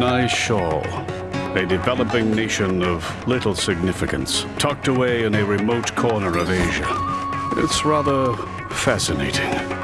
Nayshall, a developing nation of little significance, tucked away in a remote corner of Asia. It's rather fascinating.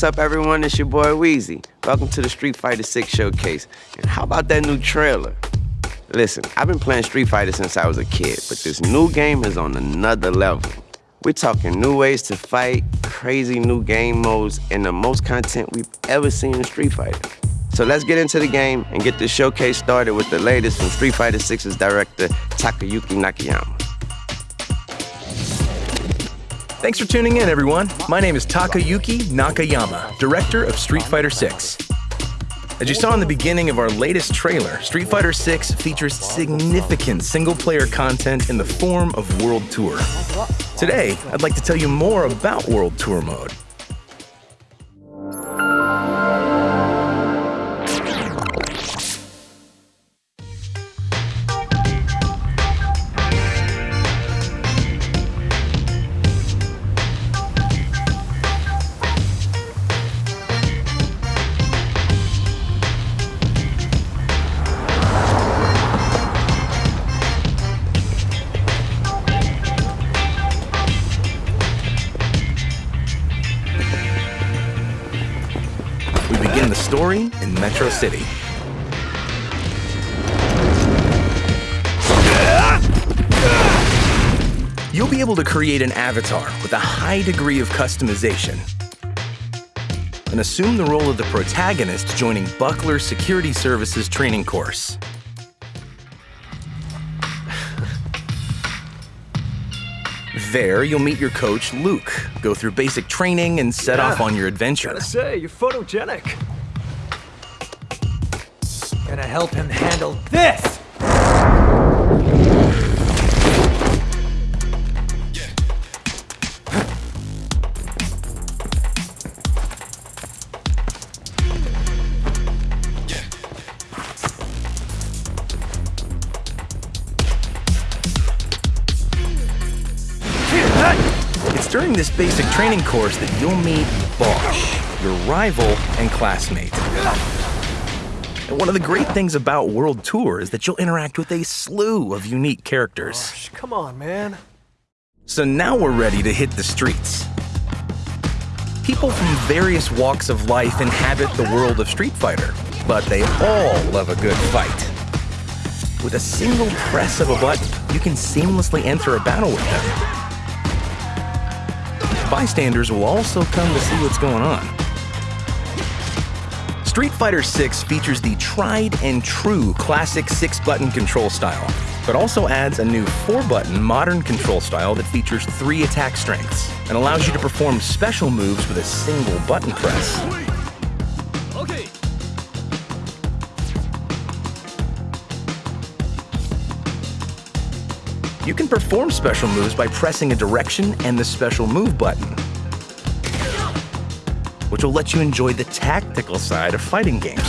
What's up, everyone? It's your boy Wheezy. Welcome to the Street Fighter 6 showcase. And how about that new trailer? Listen, I've been playing Street Fighter since I was a kid, but this new game is on another level. We're talking new ways to fight, crazy new game modes, and the most content we've ever seen in Street Fighter. So let's get into the game and get this showcase started with the latest from Street Fighter 6's director, Takayuki Nakayama. Thanks for tuning in, everyone. My name is Takayuki Nakayama, director of Street Fighter 6. As you saw in the beginning of our latest trailer, Street Fighter 6 features significant single player content in the form of World Tour. Today, I'd like to tell you more about World Tour mode. City. You'll be able to create an avatar with a high degree of customization and assume the role of the protagonist joining Buckler Security Services training course. There, you'll meet your coach, Luke, go through basic training, and set off on your adventure. Gotta say, you're photogenic. Gonna help him handle this! It's during this basic training course that you'll meet Bosch, your rival and classmate. And one of the great things about World Tour is that you'll interact with a slew of unique characters. Shh, come on, man. So now we're ready to hit the streets. People from various walks of life inhabit the world of Street Fighter, but they all love a good fight. With a single press of a button, you can seamlessly enter a battle with them. Bystanders will also come to see what's going on. Street Fighter 6 features the tried and true classic six button control style. but also adds a new 4-button modern control style that features 3 attack strengths and allows you to perform special moves with a single button press. You can perform special moves by pressing a direction and the special move button, which will let you enjoy the tactical side of fighting games.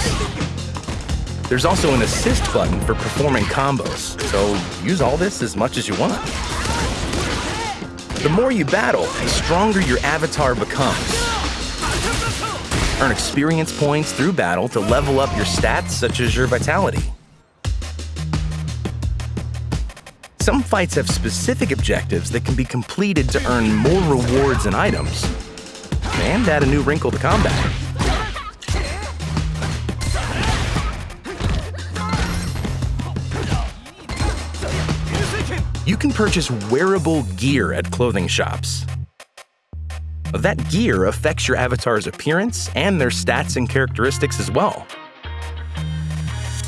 There's also an assist button for performing combos, so use all this as much as you want. The more you battle, the stronger your avatar becomes. Earn experience points through battle to level up your stats, such as your vitality. Some fights have specific objectives that can be completed to earn more rewards and items, and add a new wrinkle to combat. You can purchase wearable gear at clothing shops. That gear affects your avatar's appearance and their stats and characteristics as well.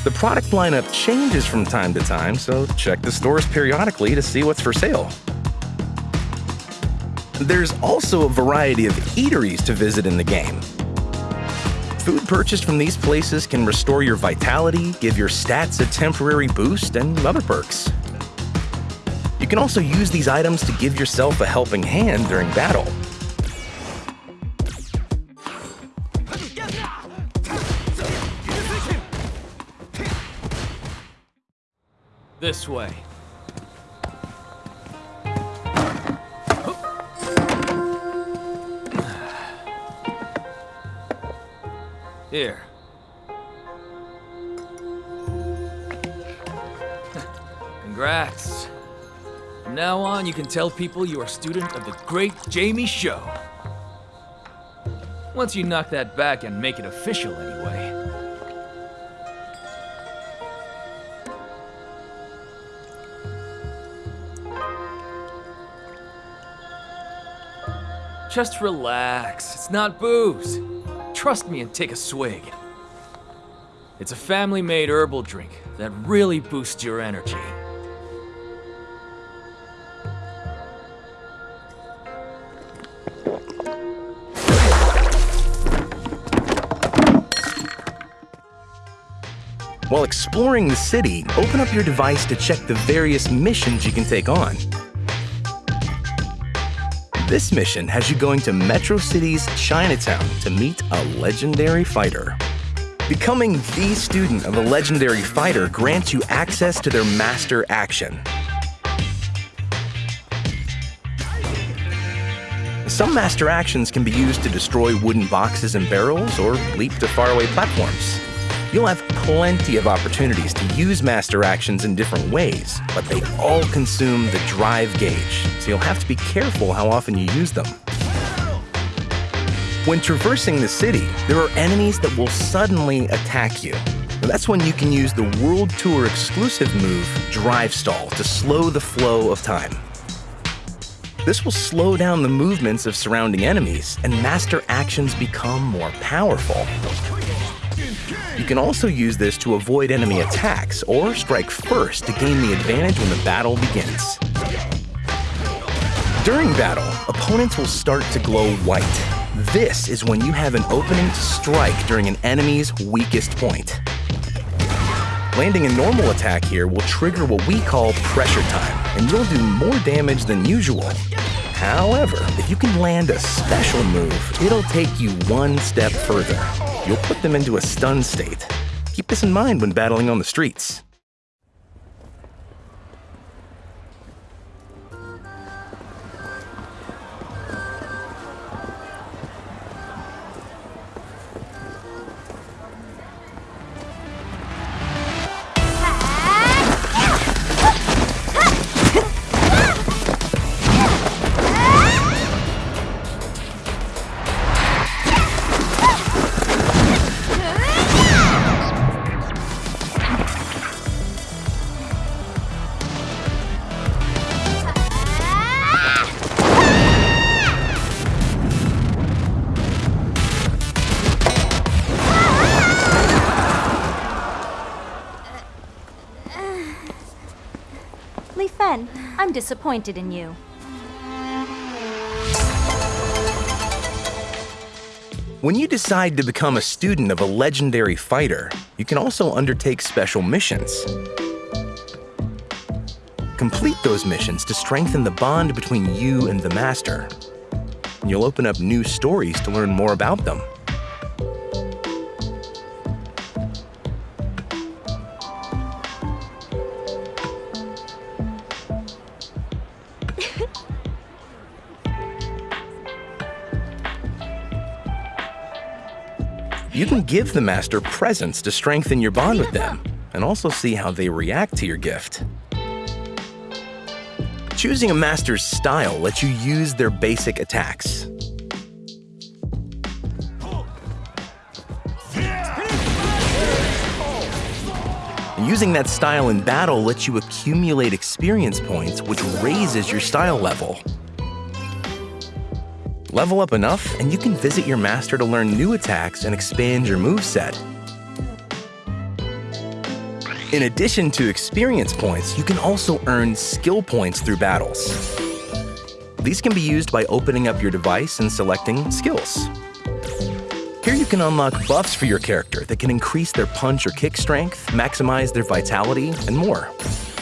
The product lineup changes from time to time, so check the stores periodically to see what's for sale. There's also a variety of eateries to visit in the game. Food purchased from these places can restore your vitality, give your stats a temporary boost, and other perks. You can also use these items to give yourself a helping hand during battle. This way. Here. Congrats. From now on, you can tell people you are a student of the great Jamie Siu. Once you knock that back and make it official, anyway. Just relax. It's not booze. Trust me and take a swig. It's a family-made herbal drink that really boosts your energy. While exploring the city, open up your device to check the various missions you can take on. This mission has you going to Metro City's Chinatown to meet a legendary fighter. Becoming the student of a legendary fighter grants you access to their master action. Some master actions can be used to destroy wooden boxes and barrels or leap to faraway platforms. You'll have plenty of opportunities to use master actions in different ways, but they all consume the drive gauge, so you'll have to be careful how often you use them. When traversing the city, there are enemies that will suddenly attack you. That's when you can use the World Tour exclusive move, Drive Stall, to slow the flow of time. This will slow down the movements of surrounding enemies, and master actions become more powerful. You can also use this to avoid enemy attacks or strike first to gain the advantage when the battle begins. During battle, opponents will start to glow white. This is when you have an opening to strike during an enemy's weakest point. Landing a normal attack here will trigger what we call pressure time, and you'll do more damage than usual. However, if you can land a special move, it'll take you one step further you'll put them into a stun state. Keep this in mind when battling on the streets. Disappointed in you. When you decide to become a student of a legendary fighter, you can also undertake special missions. Complete those missions to strengthen the bond between you and the Master. You'll open up new stories to learn more about them. Can give the Master presents to strengthen your bond with them, and also see how they react to your gift. Choosing a Master's style lets you use their basic attacks. And using that style in battle lets you accumulate experience points, which raises your style level. Level up enough, and you can visit your master to learn new attacks and expand your moveset. In addition to experience points, you can also earn skill points through battles. These can be used by opening up your device and selecting skills. Here you can unlock buffs for your character that can increase their punch or kick strength, maximize their vitality, and more.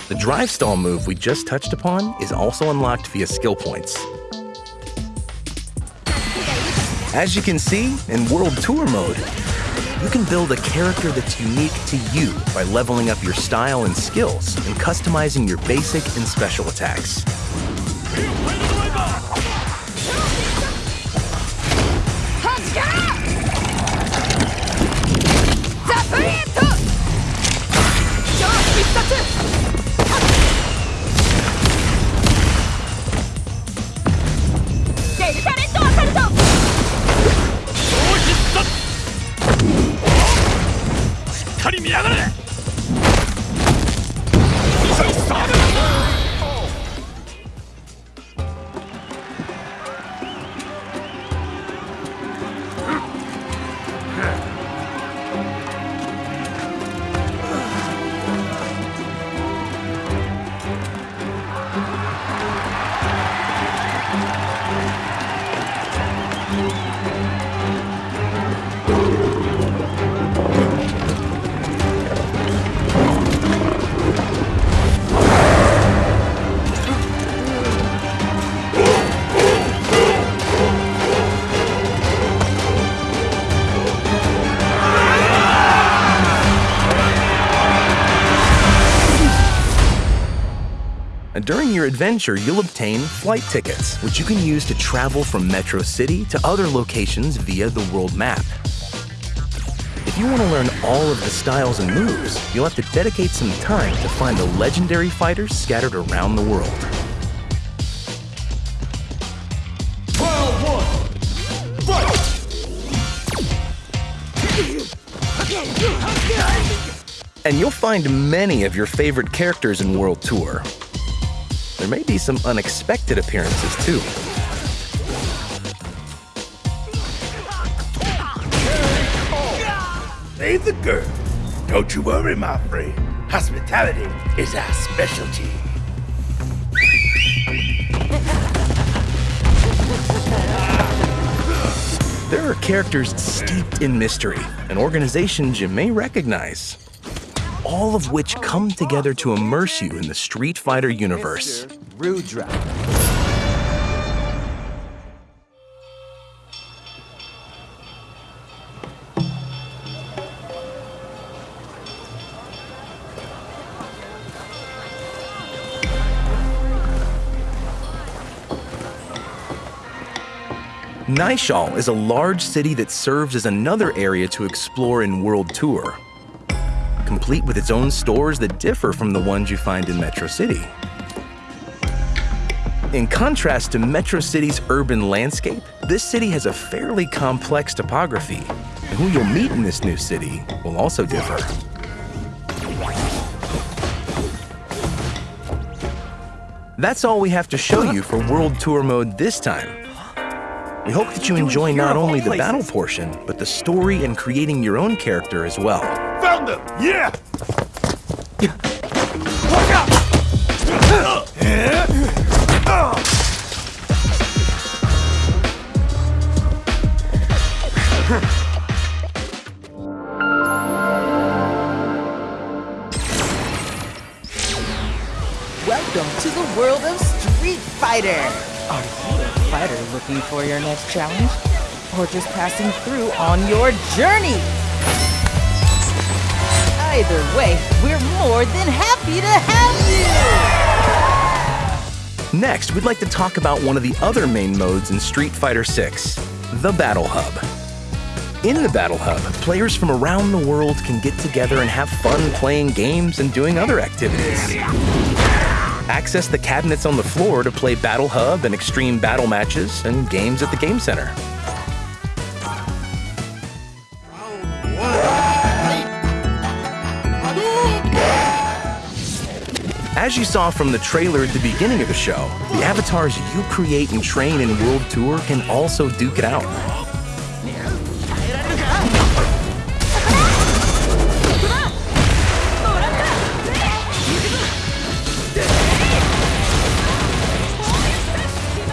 The drive stall move we just touched upon is also unlocked via skill points. As you can see, in World Tour mode, you can build a character that's unique to you by leveling up your style and skills and customizing your basic and special attacks. During your adventure, you'll obtain flight tickets, which you can use to travel from Metro City to other locations via the world map. If you want to learn all of the styles and moves, you'll have to dedicate some time to find the legendary fighters scattered around the world. And you'll find many of your favorite characters in World Tour. There may be some unexpected appearances too. Hey, the girl. Don't you worry, my friend. Hospitality is our specialty. There are characters steeped in mystery and organizations you may recognize, all of which come together to immerse you in the Street Fighter universe. Rudra. Nayshall is a large city that serves as another area to explore in World Tour, complete with its own stores that differ from the ones you find in Metro City. In contrast to Metro City's urban landscape, this city has a fairly complex topography, and who you'll meet in this new city will also differ. That's all we have to show you for World Tour mode this time. We hope that you enjoy not only the battle portion, but the story and creating your own character as well. Them! Yeah! Welcome to the world of Street Fighter! Are you a fighter looking for your next challenge? Or just passing through on your journey? Either way, we're more than happy to have you! Next, we'd like to talk about one of the other main modes in Street Fighter VI, the Battle Hub. In the Battle Hub, players from around the world can get together and have fun playing games and doing other activities. Access the cabinets on the floor to play Battle Hub and extreme battle matches and games at the Game Center. As you saw from the trailer at the beginning of the show, the avatars you create and train in World Tour can also duke it out.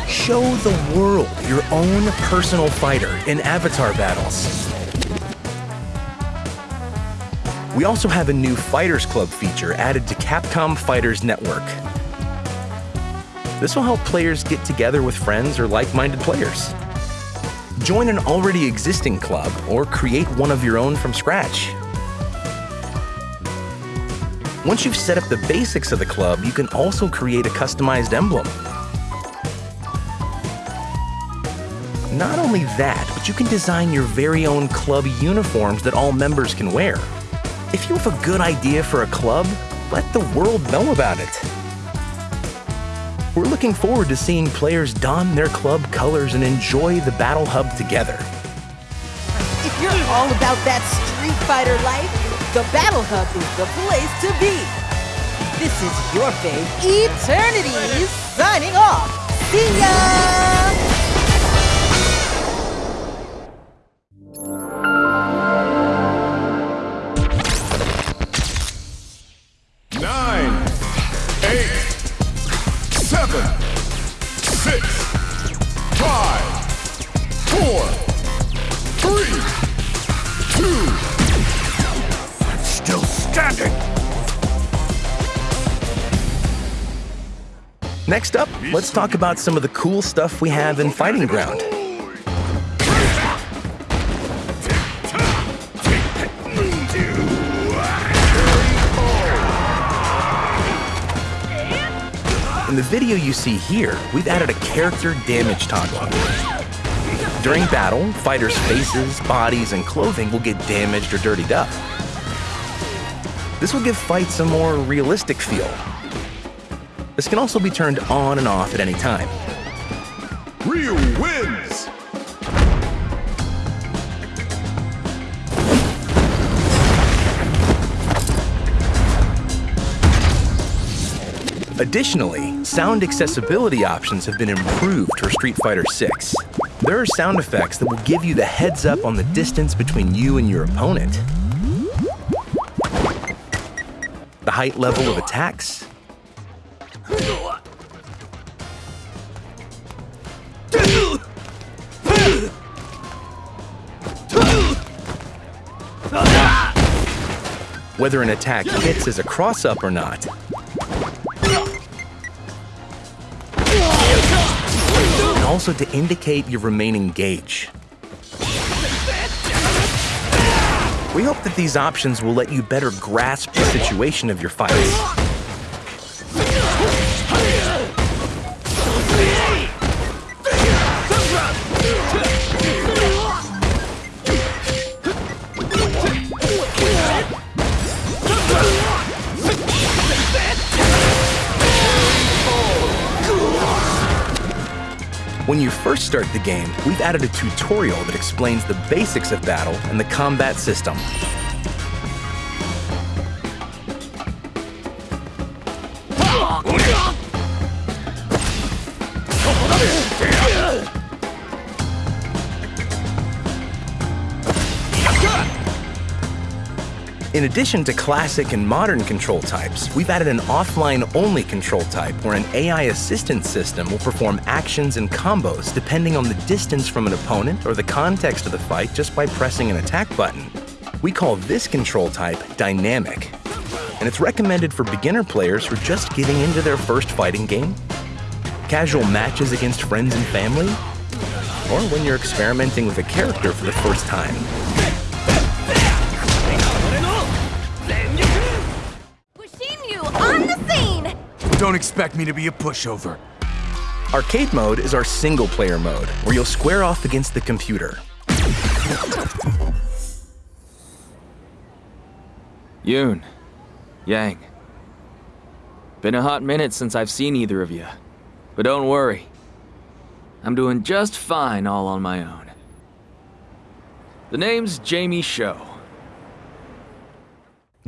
Show the world your own personal fighter in avatar battles. We also have a new Fighters Club feature added to Capcom Fighters Network. This will help players get together with friends or like minded players. Join an already existing club or create one of your own from scratch. Once you've set up the basics of the club, you can also create a customized emblem. Not only that, but you can design your very own club uniforms that all members can wear. If you have a good idea for a club, let the world know about it. We're looking forward to seeing players don their club colors and enjoy the Battle Hub together. If you're all about that Street Fighter life, the Battle Hub is the place to be. This is your fave, Eternity, signing off. See ya! Next up, let's talk about some of the cool stuff we have in Fighting Ground. In the video you see here, we've added a character damage toggle. During battle, fighters' faces, bodies, and clothing will get damaged or dirtied up. This will give fights a more realistic feel. This can also be turned on and off at any time. Ryu wins. Additionally, sound accessibility options have been improved for Street Fighter VI. There are sound effects that will give you the heads up on the distance between you and your opponent. The height level of attacks. Whether an attack hits as a cross-up or not, and also to indicate your remaining gauge. We hope that these options will let you better grasp the situation of your fights. When you first start the game, we've added a tutorial that explains the basics of battle and the combat system. Addition to classic and modern control types, we've added an offline-only control type where an AI assistance system will perform actions and combos depending on the distance from an opponent or the context of the fight just by pressing an attack button. We call this control type dynamic, and it's recommended for beginner players who are just getting into their first fighting game, casual matches against friends and family, or when you're experimenting with a character for the first time. Don't expect me to be a pushover. Arcade mode is our single-player mode, where you'll square off against the computer. Yun. Yang. Been a hot minute since I've seen either of you. But don't worry. I'm doing just fine all on my own. The name's Jamie Siu.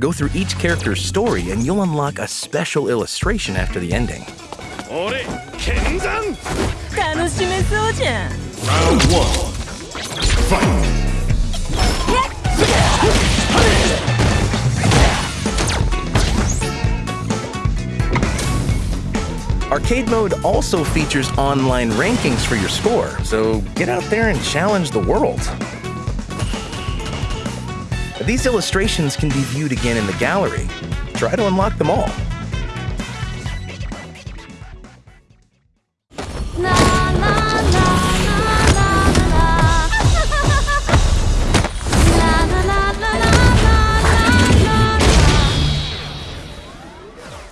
Go through each character's story and you'll unlock a special illustration after the ending. Round one. Fight! Arcade mode also features online rankings for your score, so get out there and challenge the world. These illustrations can be viewed again in the gallery. Try to unlock them all.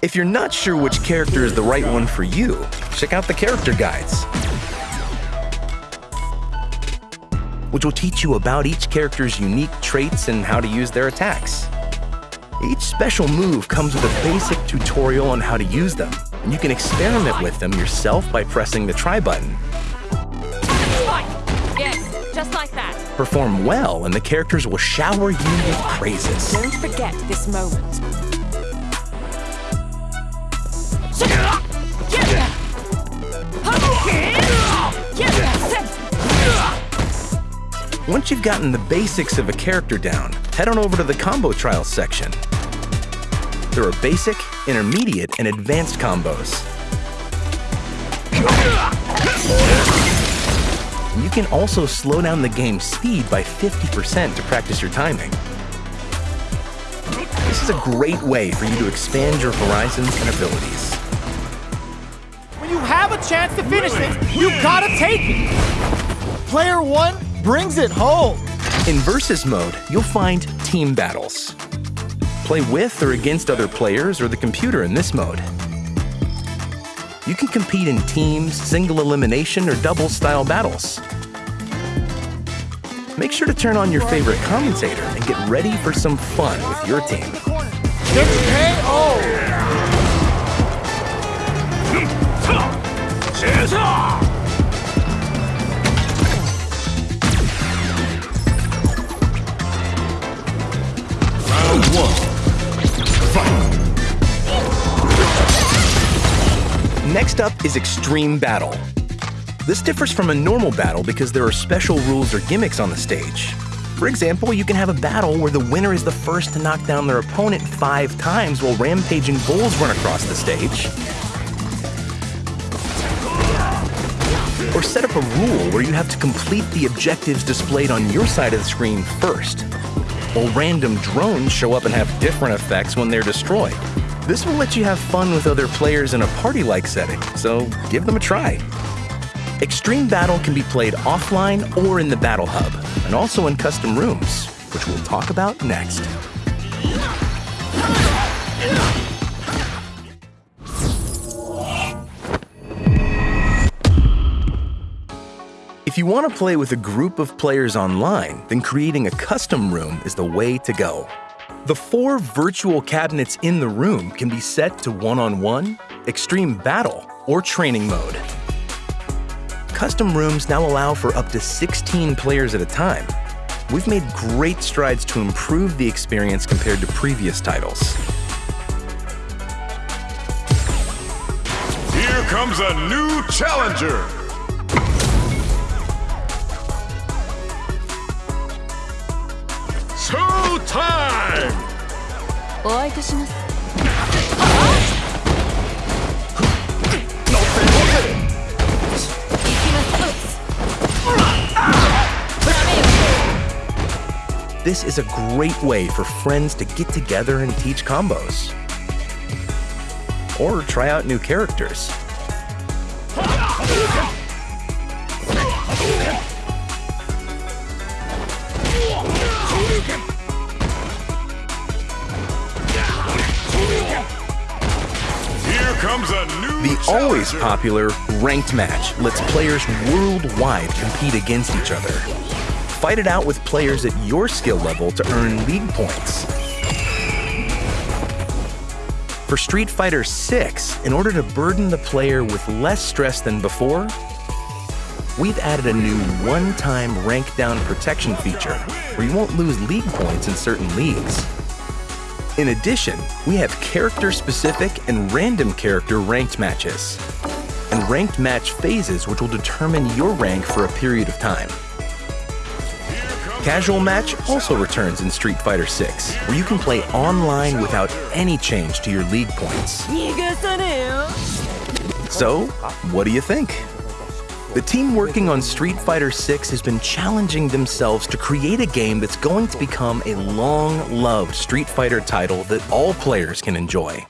If you're not sure which character is the right one for you, check out the character guides, which will teach you about each character's unique traits and how to use their attacks. Each special move comes with a basic tutorial on how to use them, and you can experiment with them yourself by pressing the try button. Yes, just like that. Perform well, and the characters will shower you with praises. Don't forget this moment. Once you've gotten the basics of a character down, head on over to the combo trials section. There are basic, intermediate, and advanced combos. You can also slow down the game's speed by 50% to practice your timing. This is a great way for you to expand your horizons and abilities. When you have a chance to finish it, you gotta take it! Player one brings it home! In Versus mode, you'll find team battles. Play with or against other players or the computer in this mode. You can compete in teams, single elimination, or double style battles. Make sure to turn on your favorite commentator and get ready for some fun with your team. Round is Extreme Battle. This differs from a normal battle because there are special rules or gimmicks on the stage. For example, you can have a battle where the winner is the first to knock down their opponent five times while rampaging bulls run across the stage. Or set up a rule where you have to complete the objectives displayed on your side of the screen first, while random drones show up and have different effects when they're destroyed. This will let you have fun with other players in a party-like setting, so give them a try. Extreme Battle can be played offline or in the Battle Hub, and also in custom rooms, which we'll talk about next. If you want to play with a group of players online, then creating a custom room is the way to go. The four virtual cabinets in the room can be set to one-on-one, extreme battle, or training mode. Custom rooms now allow for up to 16 players at a time. We've made great strides to improve the experience compared to previous titles. Here comes a new challenger. time! お会いいたします This is a great way for friends to get together and teach combos. Or try out new characters. The always popular ranked match lets players worldwide compete against each other. Fight it out with players at your skill level to earn league points. For Street Fighter 6, in order to burden the player with less stress than before, we've added a new one-time rank down protection feature where you won't lose league points in certain leagues. In addition, we have character-specific and random character ranked matches, and ranked match phases which will determine your rank for a period of time. Casual Match also returns in Street Fighter 6, where you can play online without any change to your league points. So, what do you think? The team working on Street Fighter 6 has been challenging themselves to create a game that's going to become a long loved Street Fighter title that all players can enjoy.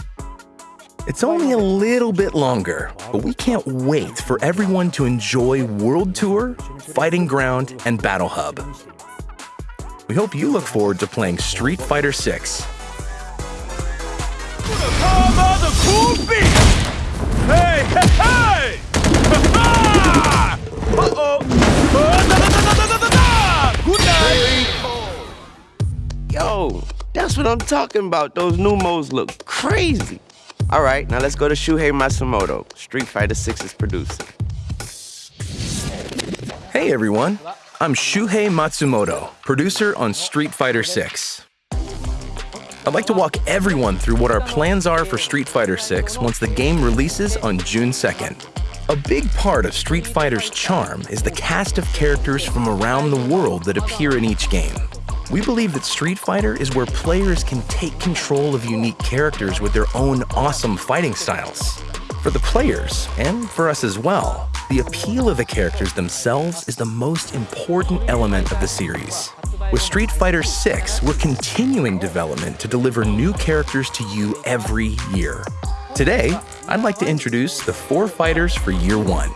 It's only a little bit longer, but we can't wait for everyone to enjoy World Tour, Fighting Ground, and Battle Hub. We hope you look forward to playing Street Fighter 6. Come on, the cool beat! Hey! Yo, that's what I'm talking about. Those new modes look crazy. All right, now let's go to Shuhei Matsumoto, Street Fighter 6's producer. Hey everyone, I'm Shuhei Matsumoto, producer on Street Fighter 6. I'd like to walk everyone through what our plans are for Street Fighter 6 once the game releases on June 2nd. A big part of Street Fighter's charm is the cast of characters from around the world that appear in each game. We believe that Street Fighter is where players can take control of unique characters with their own awesome fighting styles. For the players, and for us as well, the appeal of the characters themselves is the most important element of the series. With Street Fighter 6, we're continuing development to deliver new characters to you every year. Today, I'd like to introduce the four fighters for year one.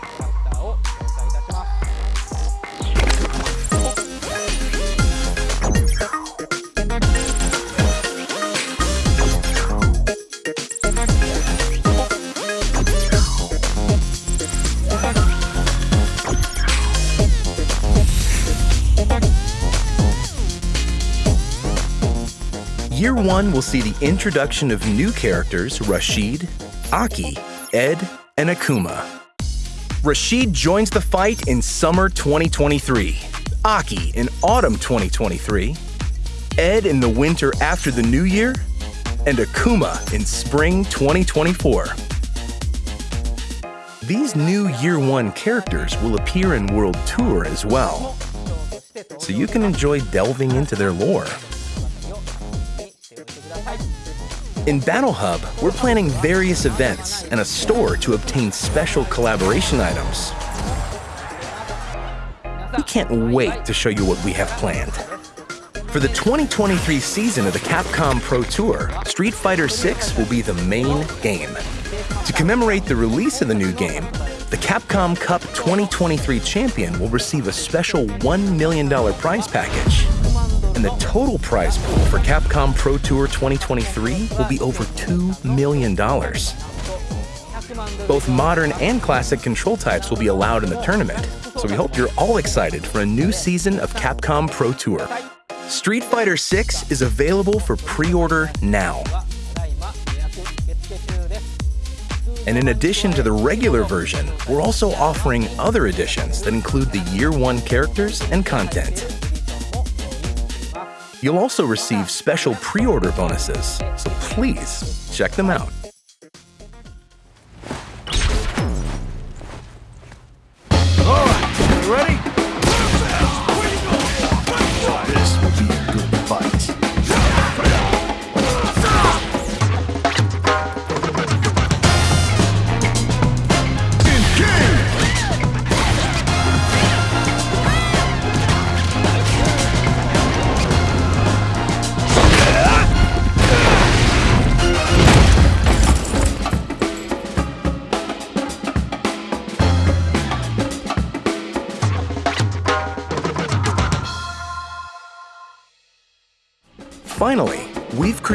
One will see the introduction of new characters Rashid, Aki, Ed, and Akuma. Rashid joins the fight in summer 2023, Aki in autumn 2023, Ed in the winter after the new year, and Akuma in spring 2024. These new Year 1 characters will appear in World Tour as well, so you can enjoy delving into their lore. In Battle Hub, we're planning various events and a store to obtain special collaboration items. We can't wait to show you what we have planned. For the 2023 season of the Capcom Pro Tour, Street Fighter 6 will be the main game. To commemorate the release of the new game, the Capcom Cup 2023 champion will receive a special $1 million prize package. And the total prize pool for Capcom Pro Tour 2023 will be over $2 million. Both modern and classic control types will be allowed in the tournament, so we hope you're all excited for a new season of Capcom Pro Tour. Street Fighter 6 is available for pre-order now. And in addition to the regular version, we're also offering other editions that include the Year 1 characters and content. You'll also receive special pre-order bonuses, so please check them out.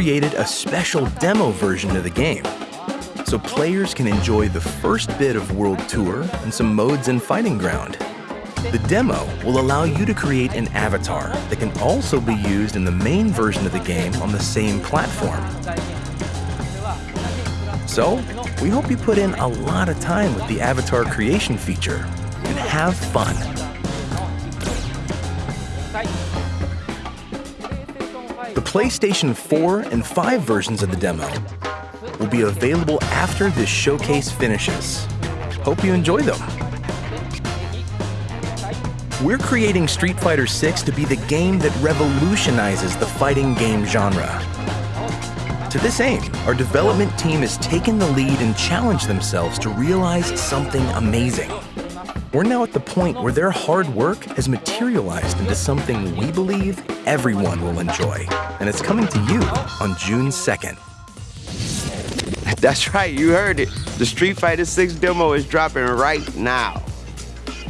Created a special demo version of the game so players can enjoy the first bit of World Tour and some modes in Fighting Ground. The demo will allow you to create an avatar that can also be used in the main version of the game on the same platform. So, we hope you put in a lot of time with the avatar creation feature and have fun. The PlayStation 4 and 5 versions of the demo will be available after this showcase finishes. Hope you enjoy them. We're creating Street Fighter 6 to be the game that revolutionizes the fighting game genre. To this aim, our development team has taken the lead and challenged themselves to realize something amazing. We're now at the point where their hard work has materialized into something we believe everyone will enjoy. And it's coming to you on June 2nd. That's right, you heard it. The Street Fighter 6 demo is dropping right now.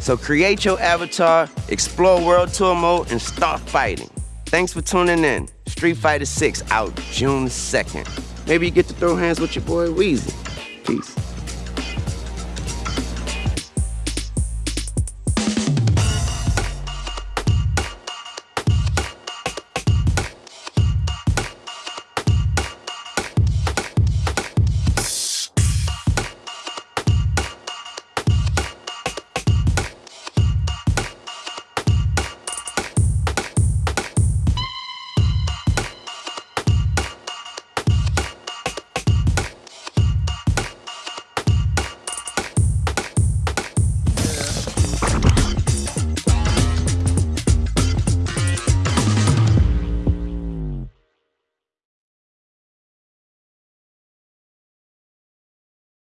So create your avatar, explore World Tour mode, and start fighting. Thanks for tuning in. Street Fighter 6 out June 2nd. Maybe you get to throw hands with your boy Weezy. Peace.